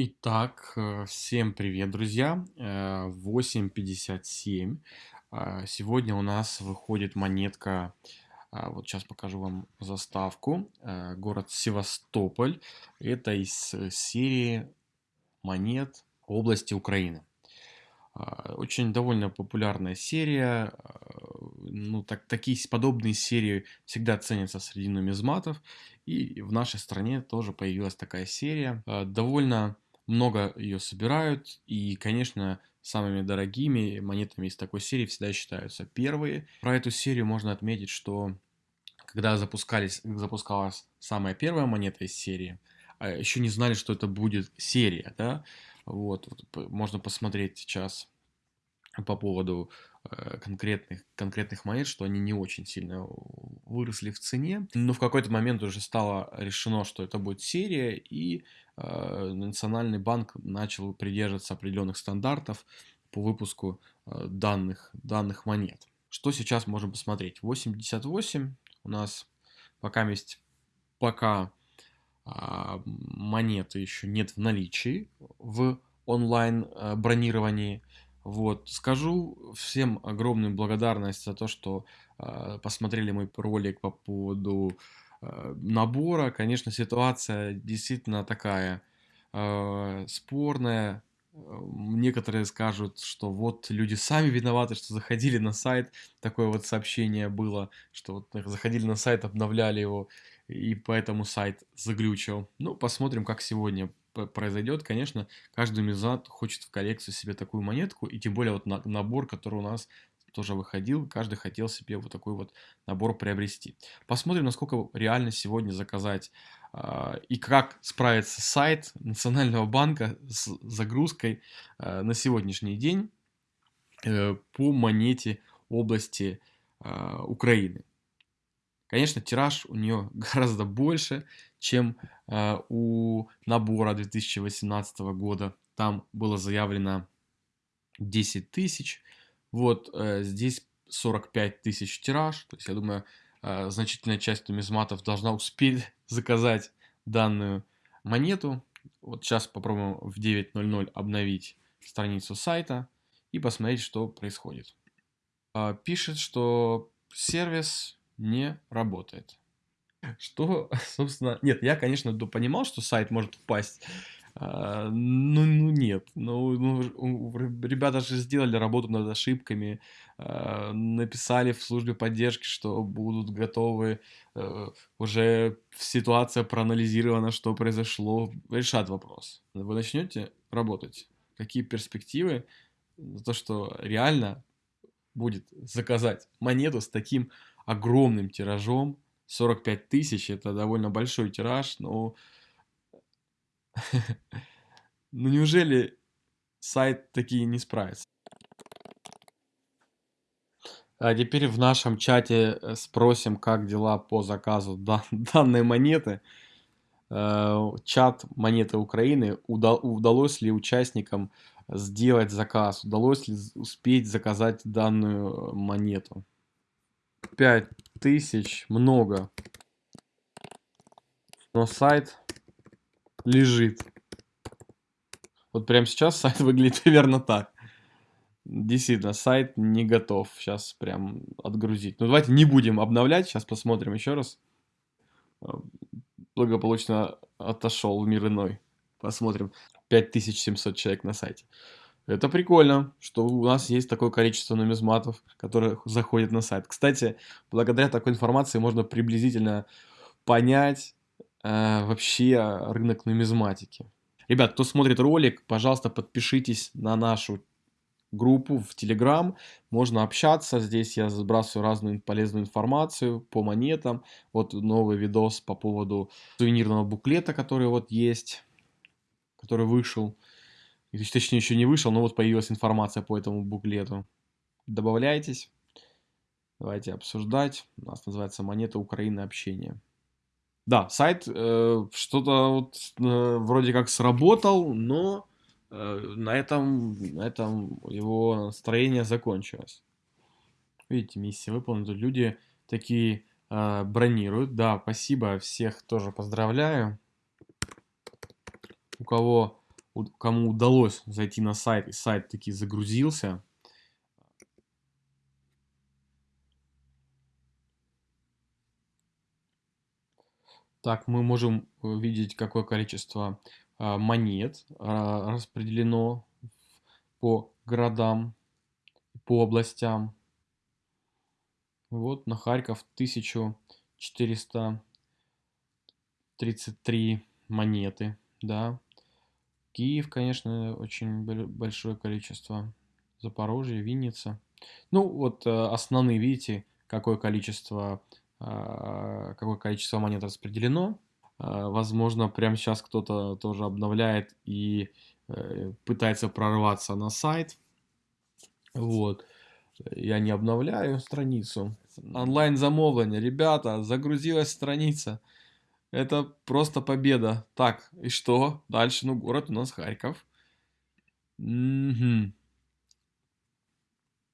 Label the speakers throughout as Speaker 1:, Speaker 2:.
Speaker 1: Итак, э, всем привет, друзья. Э, 8.57. А, Сегодня у нас выходит монетка, вот сейчас покажу вам заставку, Э, город Севастополь. Это из э, серии монет области Украины. Очень довольно популярная серия. Ну, так, такие подобные серии всегда ценятся среди нумизматов. И в нашей стране тоже появилась такая серия. Довольно много ее собирают. И, конечно, самыми дорогими монетами из такой серии всегда считаются первые. Про эту серию можно отметить, что когда запускались, запускалась самая первая монета из серии, а еще не знали, что это будет серия, да, вот, можно посмотреть сейчас по поводу э, конкретных, конкретных монет, что они не очень сильно выросли в цене. Но в какой-то момент уже стало решено, что это будет серия, и э, Национальный банк начал придерживаться определенных стандартов по выпуску э, данных, данных монет. Что сейчас можем посмотреть? 88 у нас пока есть пока а, монеты еще нет в наличии в онлайн а, бронировании. Вот, скажу всем огромную благодарность за то, что а, посмотрели мой ролик по поводу а, набора. Конечно, ситуация действительно такая а, спорная. Некоторые скажут, что вот люди сами виноваты, что заходили на сайт, такое вот сообщение было, что вот заходили на сайт, обновляли его, и поэтому сайт заглючил. Ну, посмотрим, как сегодня произойдет. Конечно, каждый мезат хочет в коллекцию себе такую монетку, и тем более вот на- набор, который у нас тоже выходил, каждый хотел себе вот такой вот набор приобрести. Посмотрим, насколько реально сегодня заказать а, и как справится сайт Национального банка с загрузкой а, на сегодняшний день э, по монете области а, Украины. Конечно, тираж у нее гораздо больше, чем э, у набора 2018 года. Там было заявлено 10 тысяч. Вот э, здесь 45 тысяч тираж. То есть, я думаю, э, значительная часть нумизматов должна успеть заказать данную монету. Вот сейчас попробуем в 9.00 обновить страницу сайта и посмотреть, что происходит. А, Пишет, что сервис не работает. Что, собственно, нет, я, конечно, понимал, что сайт может упасть. А, Ну, ну нет, ну, ну, ребята же сделали работу над ошибками, а, написали в службе поддержки, что будут готовы, э, уже ситуация проанализирована, что произошло, решат вопрос. Вы начнете работать. Какие перспективы? За то, что реально будет заказать монету с таким огромным тиражом. 45 тысяч, это довольно большой тираж, но ну неужели сайт такие не справится? А теперь в нашем чате э, спросим, как дела по заказу дан- данной монеты. Э, Чат монеты Украины. Уда- Удалось ли участникам сделать заказ? Удалось ли успеть заказать данную э, монету? 5 тысяч много, но сайт лежит. Вот прямо сейчас сайт выглядит примерно так. Действительно, сайт не готов сейчас прям отгрузить. Ну давайте не будем обновлять, сейчас посмотрим еще раз. Э, Благополучно отошел в мир иной. Посмотрим. 5700 человек на сайте. Это прикольно, что у нас есть такое количество нумизматов, которые заходят на сайт. Кстати, благодаря такой информации можно приблизительно понять э, вообще рынок нумизматики. Ребят, кто смотрит ролик, пожалуйста, подпишитесь на нашу группу в Telegram. Можно общаться. Здесь я сбрасываю разную полезную информацию по монетам. Вот новый видос по поводу сувенирного буклета, который вот есть, который вышел. И, Точнее, еще не вышел, но вот появилась информация по этому буклету. Добавляйтесь. Давайте обсуждать. У нас называется «Монета Украины общения». Да, сайт э, что-то вот, э, вроде как сработал, но э, на этом, на этом его настроение закончилось. Видите, миссия выполнена. Люди такие э, бронируют. Да, спасибо, всех тоже поздравляю. У кого кому удалось зайти на сайт, и сайт таки загрузился. Так, мы можем видеть, какое количество а, монет а, распределено по городам, по областям. Вот на Харьков 1433 монеты, да. Киев, конечно, очень большое количество. Запорожье, Винница. Ну, вот э, основные, видите, какое количество, а, какое количество монет распределено. А, возможно, прямо сейчас кто-то тоже обновляет и э, пытается прорваться на сайт. Вот. Я не обновляю страницу. Онлайн замовление. Ребята, загрузилась страница. Это просто победа. Так, и что? Дальше, ну, город у нас Харьков. Угу.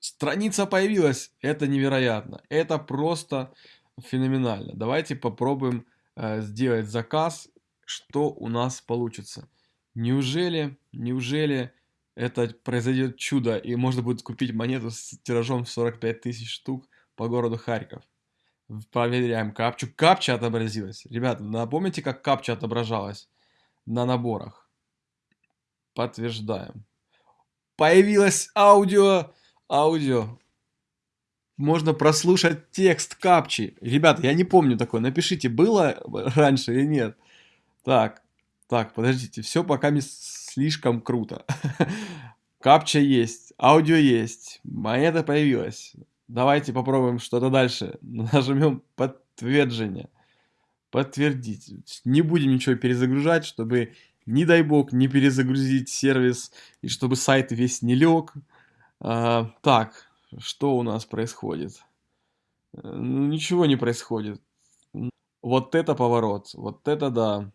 Speaker 1: Страница появилась. Это невероятно. Это просто феноменально. Давайте попробуем э, сделать заказ. Что у нас получится? Неужели, неужели это произойдет чудо и можно будет купить монету с тиражом в 45 тысяч штук по городу Харьков? Проверяем капчу. Капча отобразилась. Ребята, напомните, как капча отображалась на наборах? Подтверждаем. Появилось аудио. Аудио. Можно прослушать текст капчи. Ребята, я не помню такое. Напишите, было раньше или нет. Так, так, подождите. Все пока не слишком круто. Капча есть, аудио есть, монета появилась. Давайте попробуем что-то дальше. Нажмем подтверждение. Подтвердить. Не будем ничего перезагружать, чтобы, не дай бог, не перезагрузить сервис и чтобы сайт весь не лег. А, так, что у нас происходит? Ну, ничего не происходит. Вот это поворот. Вот это да.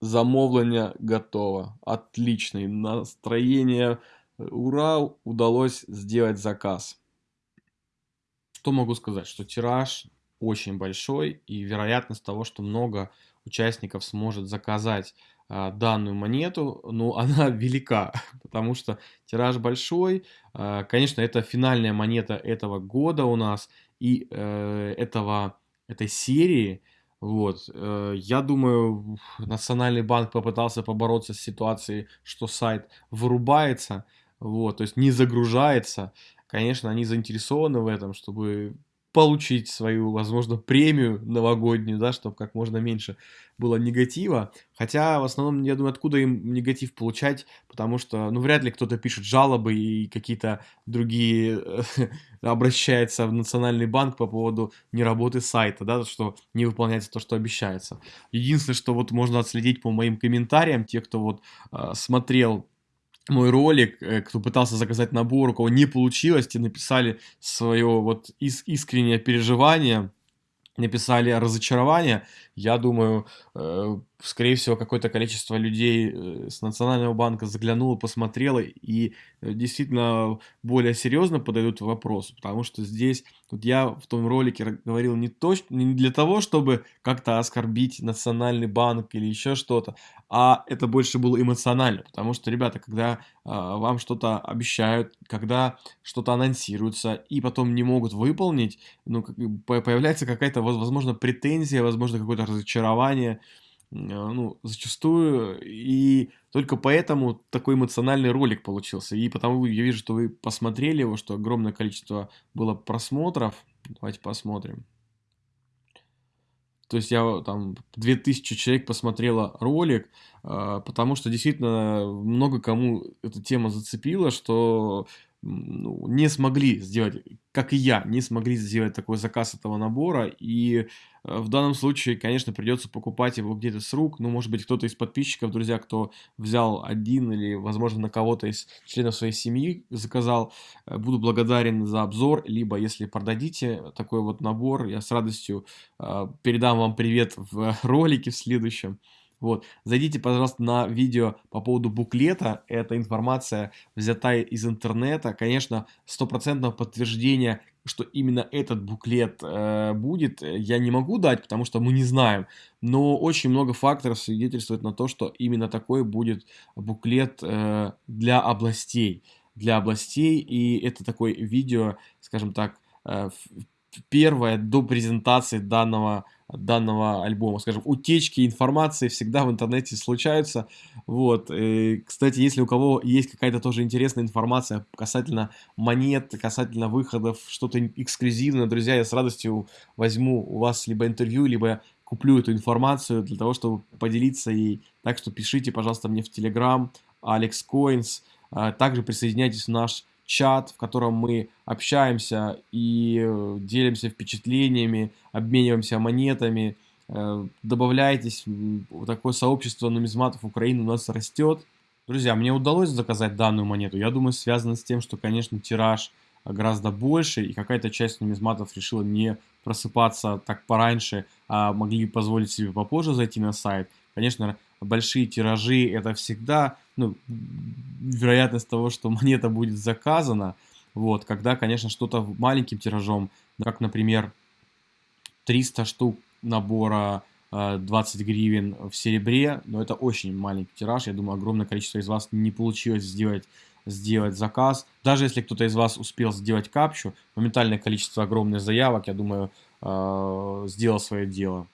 Speaker 1: Замовление готово. Отличный. Настроение. Ура, удалось сделать заказ. Что могу сказать? Что тираж очень большой и вероятность того, что много участников сможет заказать а, данную монету, ну, она велика, потому что тираж большой. А, конечно, это финальная монета этого года у нас и э, этого, этой серии. Вот. Э, я думаю, Национальный банк попытался побороться с ситуацией, что сайт вырубается, вот, то есть не загружается. Конечно, они заинтересованы в этом, чтобы получить свою, возможно, премию новогоднюю, да, чтобы как можно меньше было негатива. Хотя, в основном, я думаю, откуда им негатив получать, потому что, ну, вряд ли кто-то пишет жалобы и какие-то другие обращается в Национальный банк по поводу неработы сайта, да, что не выполняется то, что обещается. Единственное, что вот можно отследить по моим комментариям, те, кто вот э, смотрел мой ролик, э, кто пытался заказать набор, у кого не получилось, те написали свое вот ис искреннее переживание, написали разочарование. Я думаю, э, скорее всего, какое-то количество людей э, с Национального банка заглянуло, посмотрело и э, действительно более серьезно подойдут к вопросу, потому что здесь, вот я в том ролике говорил не, то, не для того, чтобы как-то оскорбить Национальный банк или еще что-то, а это больше было эмоционально, потому что, ребята, когда а, вам что-то обещают, когда что-то анонсируется и потом не могут выполнить, ну, появляется какая-то, возможно, претензия, возможно, какое-то разочарование, а, ну, зачастую, и только поэтому такой эмоциональный ролик получился. И потому я вижу, что вы посмотрели его, что огромное количество было просмотров. Давайте посмотрим. То есть я там 2000 человек посмотрело ролик, а, потому что действительно много кому эта тема зацепила, что ну, не смогли сделать, как и я, не смогли сделать такой заказ этого набора. И э, в данном случае, конечно, придется покупать его где-то с рук. Ну, может быть, кто-то из подписчиков, друзья, кто взял один или, возможно, на кого-то из членов своей семьи заказал, э, буду благодарен за обзор. Либо, если продадите такой вот набор, я с радостью э, передам вам привет в ролике в следующем. Вот. Зайдите, пожалуйста, на видео по поводу буклета. Эта информация взята из интернета. Конечно, стопроцентного подтверждения что именно этот буклет э, будет, я не могу дать, потому что мы не знаем. Но очень много факторов свидетельствует на то, что именно такой будет буклет э, для областей. Для областей, и это такое видео, скажем так, э, первое до презентации данного данного альбома. Скажем, утечки информации всегда в интернете случаются. Вот. И, кстати, если у кого есть какая-то тоже интересная информация касательно монет, касательно выходов, что-то эксклюзивное, друзья, я с радостью возьму у вас либо интервью, либо куплю эту информацию для того, чтобы поделиться ей. Так что пишите, пожалуйста, мне в Telegram, Alex Coins. А, также присоединяйтесь в наш чат, в котором мы общаемся и э, делимся впечатлениями, обмениваемся монетами. Э, добавляйтесь, такое сообщество нумизматов Украины у нас растет. Друзья, мне удалось заказать данную монету. Я думаю, связано с тем, что, конечно, тираж гораздо больше, и какая-то часть нумизматов решила не просыпаться так пораньше, а могли позволить себе попозже зайти на сайт. Конечно, большие тиражи это всегда ну, вероятность того, что монета будет заказана, вот, когда, конечно, что-то маленьким тиражом, как, например, 300 штук набора 20 э, гривен в серебре, но это очень маленький тираж, я думаю, огромное количество из вас не получилось сделать сделать заказ. Даже если кто-то из вас успел сделать капчу, моментальное количество огромных заявок, я думаю, э, сделал свое дело.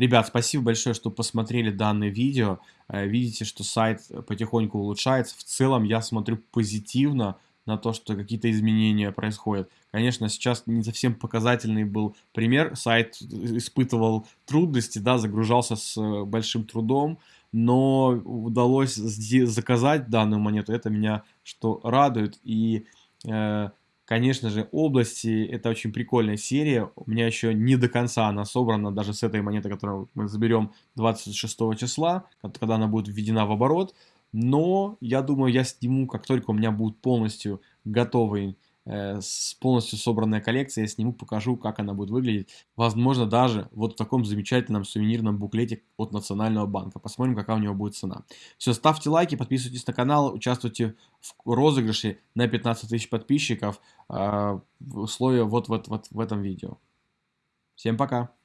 Speaker 1: Ребят, спасибо большое, что посмотрели данное видео. Э, видите, что сайт потихоньку улучшается. В целом я смотрю позитивно на то, что какие-то изменения происходят. Конечно, сейчас не совсем показательный был пример. Сайт испытывал трудности, да, загружался с э, большим трудом, но удалось заказать данную монету. Это меня что радует. И э, Конечно же, области это очень прикольная серия. У меня еще не до конца она собрана, даже с этой монеты, которую мы заберем 26 числа, когда она будет введена в оборот. Но я думаю, я сниму, как только у меня будет полностью готовый Э, с полностью собранная коллекция, я сниму, покажу, как она будет выглядеть. Возможно, даже вот в таком замечательном сувенирном буклете от Национального банка. Посмотрим, какая у него будет цена. Все, ставьте лайки, подписывайтесь на канал, участвуйте в розыгрыше на 15 тысяч подписчиков. Э, условия вот, вот, вот в этом видео. Всем пока!